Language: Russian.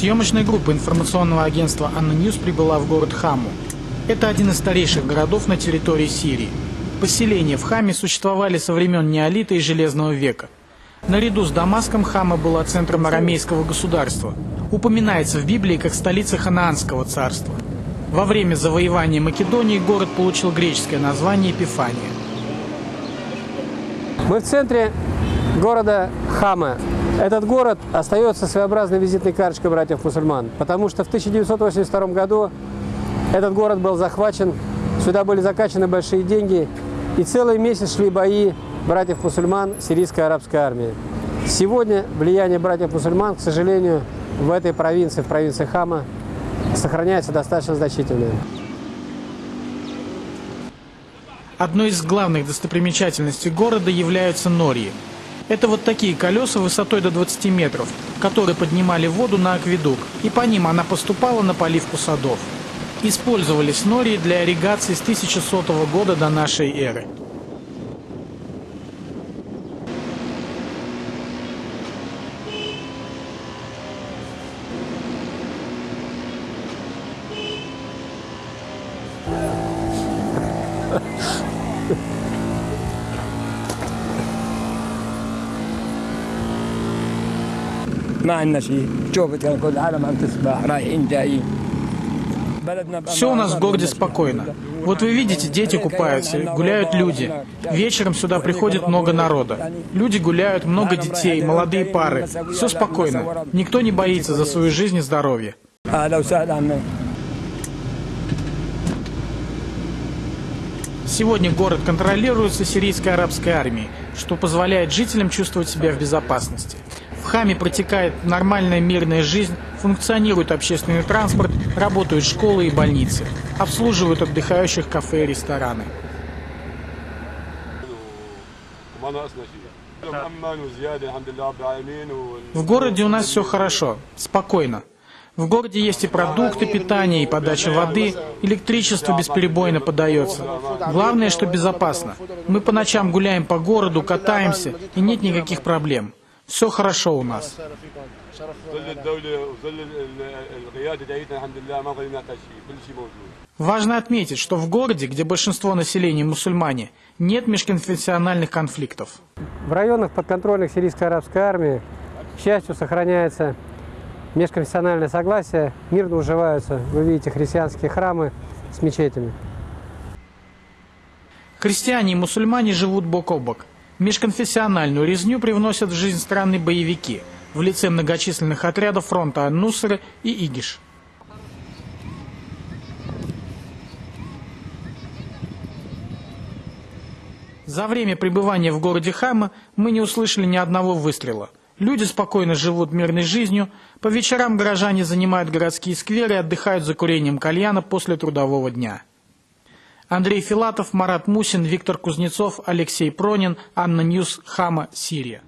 Съемочная группа информационного агентства «ANNA News» прибыла в город Хаму. Это один из старейших городов на территории Сирии. Поселения в Хаме существовали со времен неолита и Железного века. Наряду с Дамаском Хама была центром арамейского государства. Упоминается в Библии как столица Ханаанского царства. Во время завоевания Македонии город получил греческое название Эпифания. Мы в центре города Хама. Этот город остается своеобразной визитной карточкой братьев-мусульман, потому что в 1982 году этот город был захвачен, сюда были закачаны большие деньги, и целый месяц шли бои братьев-мусульман сирийской арабской армии. Сегодня влияние братьев-мусульман, к сожалению, в этой провинции, в провинции Хама, сохраняется достаточно значительное. Одной из главных достопримечательностей города являются нории. Это вот такие колеса высотой до 20 метров, которые поднимали воду на акведук, и по ним она поступала на поливку садов. Использовались нории для ирригации с 1100 года до нашей эры. ما عندنا شيء شوفت كان كل العالم عم تسبح رايحين جايين بلدنا بقى Все у нас в городе спокойно. Вот вы видите, дети купаются, гуляют люди. Вечером сюда приходит много народа. Люди гуляют, много детей, молодые пары. Все спокойно. Никто не боится за свою жизнь и здоровье. اهلا وسهلا عمي Сегодня город контролируется сирийской арабской армией, что позволяет жителям чувствовать себя в безопасности. Хаме протекает нормальная мирная жизнь, функционирует общественный транспорт, работают школы и больницы, обслуживают отдыхающих кафе и рестораны. В городе у нас все хорошо, спокойно. В городе есть и продукты питания, и подача воды, электричество бесперебойно подается. Главное, что безопасно. Мы по ночам гуляем по городу, катаемся, и нет никаких проблем. Все хорошо у нас. Важно отметить, что в городе, где большинство населения мусульмане, нет межконфессиональных конфликтов. В районах подконтрольных сирийской арабской армии, к счастью, сохраняется межконфессиональное согласие, мирно уживаются, вы видите, христианские храмы с мечетями. Христиане и мусульмане живут бок о бок. Межконфессиональную резню привносят в жизнь страны боевики в лице многочисленных отрядов фронта Ан-Нусра и Игиш. За время пребывания в городе Хама мы не услышали ни одного выстрела. Люди спокойно живут мирной жизнью, по вечерам горожане занимают городские скверы и отдыхают за курением кальяна после трудового дня. Андрей Филатов, Марат Мусин, Виктор Кузнецов, Алексей Пронин, ANNA News, Хама, Сирия.